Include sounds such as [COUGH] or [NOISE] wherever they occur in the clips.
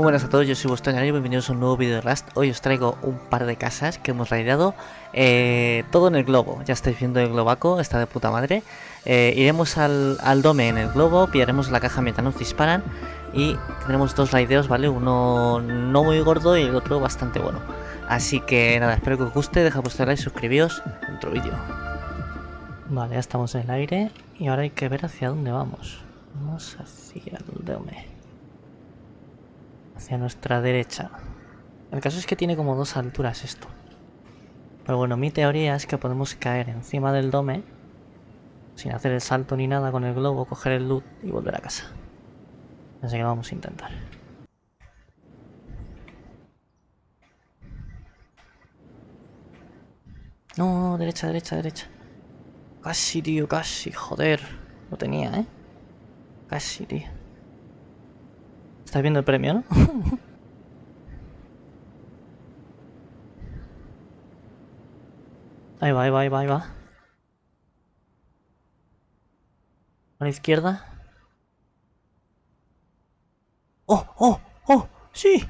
Muy buenas a todos, yo soy vuestro y bienvenidos a un nuevo vídeo de Rust. Hoy os traigo un par de casas que hemos raideado, eh, todo en el globo. Ya estáis viendo el globaco, está de puta madre. Eh, iremos al, al, dome en el globo, pillaremos la caja mientras nos disparan y tendremos dos raideos, ¿vale? Uno no muy gordo y el otro bastante bueno. Así que nada, espero que os guste, dejad vuestro like, suscribíos otro vídeo. Vale, ya estamos en el aire y ahora hay que ver hacia dónde vamos. Vamos hacia el dome hacia nuestra derecha. El caso es que tiene como dos alturas esto. Pero bueno, mi teoría es que podemos caer encima del dome sin hacer el salto ni nada con el globo, coger el loot y volver a casa. Así que vamos a intentar. No, derecha, derecha, derecha. Casi, tío, casi, joder. Lo tenía, ¿eh? Casi, tío. Estás viendo el premio, ¿no? ahí va, ahí va, ahí va, ahí va. A la izquierda. ¡Oh, oh, oh! ¡Sí!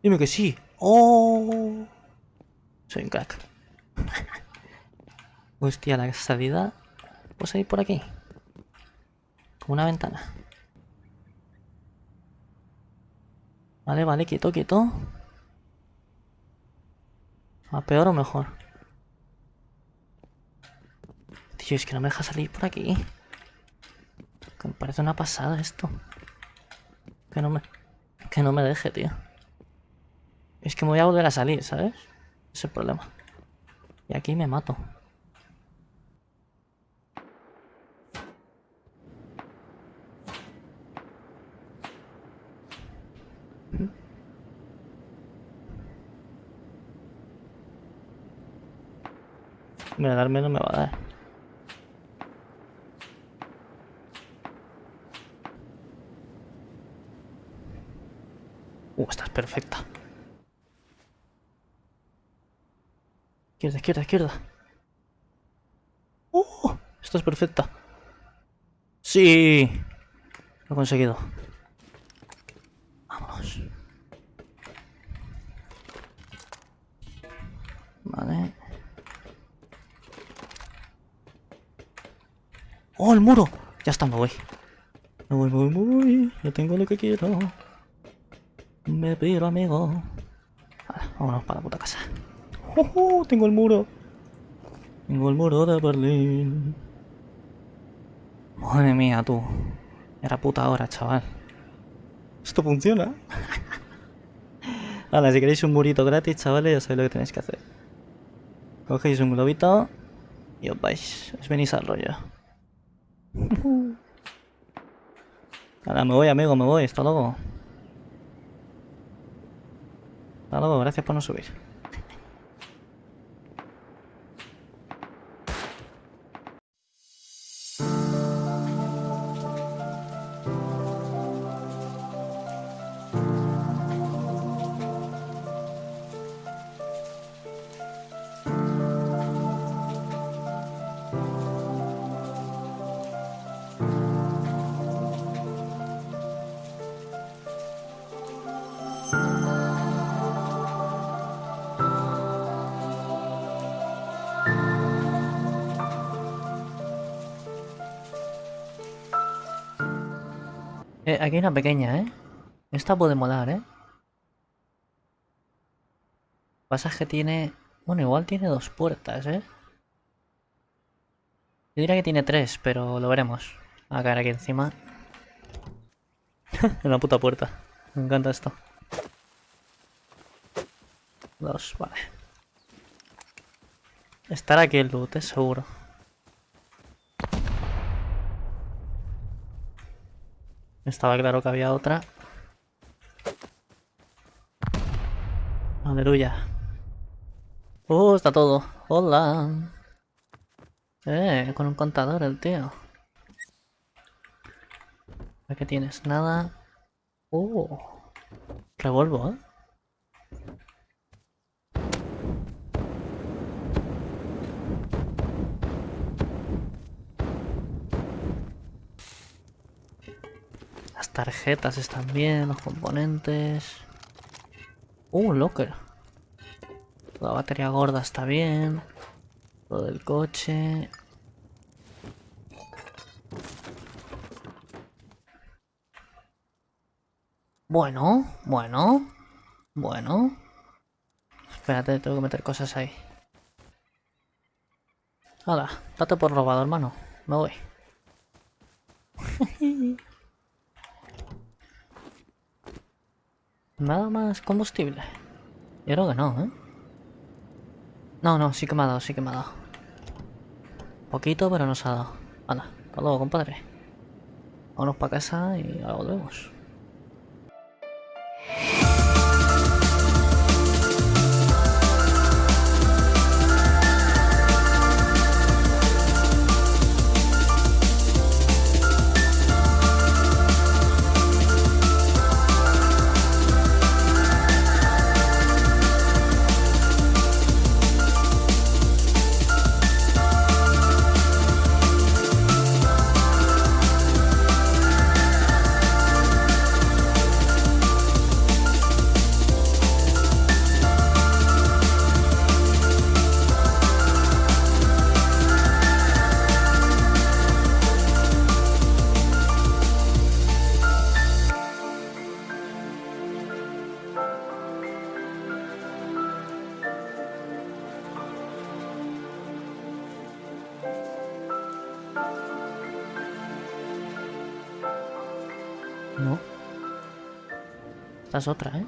Dime que sí. ¡Oh! Soy un crack. Hostia, la salida... Pues ahí por aquí. Como una ventana. Vale, vale, quieto, quieto. ¿A peor o mejor? Tío, es que no me deja salir por aquí. Que me parece una pasada esto. Que no me... Que no me deje, tío. Es que me voy a volver a salir, ¿sabes? Es el problema. Y aquí me mato. Mira, darme no me va a dar. Uh, esta es perfecta. Izquierda, izquierda, izquierda. Uh, esta es perfecta. Sí. Lo he conseguido. Vamos. Vale. ¡Oh, el muro! Ya está, me voy. Me voy, me voy, me voy. Ya tengo lo que quiero. Me pido, amigo. Vale, vámonos para la puta casa. ¡Oh, oh, Tengo el muro. Tengo el muro de Berlín. Madre mía, tú. Era puta hora, chaval. Esto funciona. Vale, si queréis un murito gratis, chavales, ya sabéis lo que tenéis que hacer. Cogéis un globito y os vais. Os venís al rollo. Ahora me voy, amigo, me voy. Hasta luego. Hasta luego, gracias por no subir. Eh, aquí hay una pequeña, ¿eh? Esta puede molar, ¿eh? pasaje tiene... Bueno, igual tiene dos puertas, ¿eh? Yo diría que tiene tres, pero lo veremos. A caer aquí encima. [LAUGHS] en la puta puerta. Me encanta esto. Dos, vale. Estará aquí el loot, es seguro. Estaba claro que había otra. Aleluya. Oh, está todo. Hola. Eh, con un contador el tío. ¿Qué tienes? Nada. Oh. Revuelvo, ¿eh? Tarjetas están bien, los componentes. Uh, locker. La batería gorda está bien. Lo del coche. Bueno, bueno, bueno. Espérate, tengo que meter cosas ahí. Hola, date por robado, hermano. Me voy. [LAUGHS] Nada más combustible. Yo creo que no, ¿eh? No, no, sí que me ha dado, sí que me ha dado. Poquito, pero nos ha dado. Anda, hasta luego, compadre. Vámonos para casa y ahora volvemos. No. Esta es otra, ¿eh?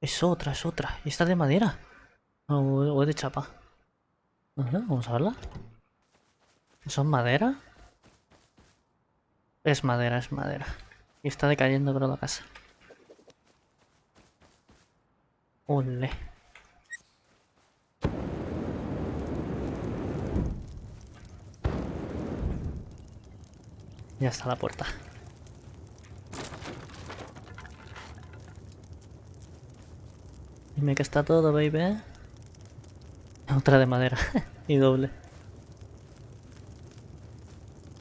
Es otra, es otra. ¿Y esta de madera? O, de chapa. Vamos a verla. ¿Son madera? Es madera, es madera. Y está decayendo creo la casa. Ole. Ya está la puerta. Dime que está todo, baby. Otra de madera. [LAUGHS] y doble.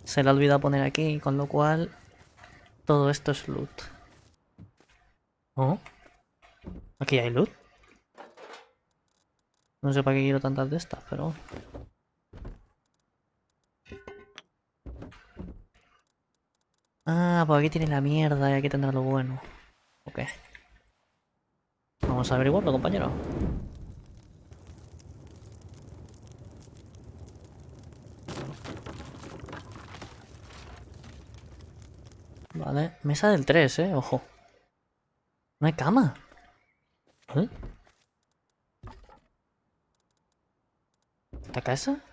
Se le ha olvidado poner aquí, con lo cual... Todo esto es loot. ¿Oh? ¿Aquí hay loot? No sé para qué quiero tantas de estas, pero... Ah, pues aquí tiene la mierda y aquí tendrá lo bueno. Ok. Vamos a averiguarlo, compañero. Vale, mesa del 3, eh, ojo. No hay cama. ¿Eh? ¿Esta casa?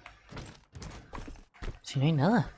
Si no hay nada.